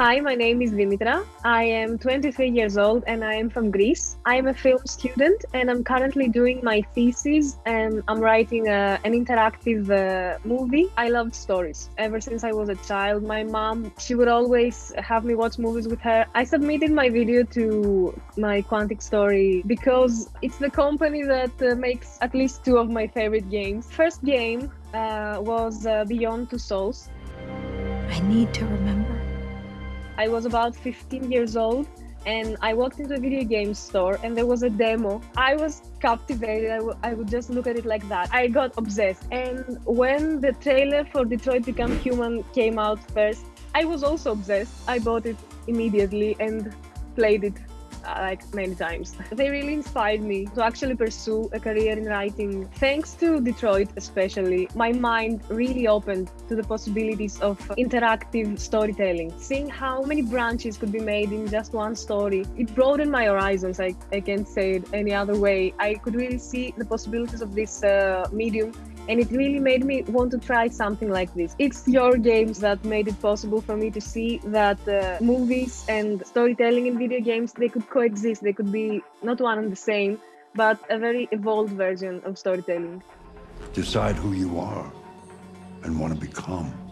Hi, my name is Dimitra. I am 23 years old and I am from Greece. I am a film student and I'm currently doing my thesis and I'm writing a, an interactive uh, movie. I loved stories. Ever since I was a child, my mom, she would always have me watch movies with her. I submitted my video to my Quantic Story because it's the company that uh, makes at least two of my favorite games. First game uh, was uh, Beyond Two Souls. I need to remember. I was about 15 years old and I walked into a video game store and there was a demo. I was captivated. I, would just look at it like that. I got obsessed. And when the trailer for Detroit Become Human came out first, I was also obsessed. I bought it immediately and played it like many times. They really inspired me to actually pursue a career in writing. Thanks to Detroit, especially, my mind really opened to the possibilities of interactive storytelling. Seeing how many branches could be made in just one story, it broadened my horizons. I, I can't say it any other way. I could really see the possibilities of this uh, medium and it really made me want to try something like this. It's your games that made it possible for me to see that uh, movies and storytelling in video games they could coexist. They could be not one and the same, but a very evolved version of storytelling. Decide who you are and want to become.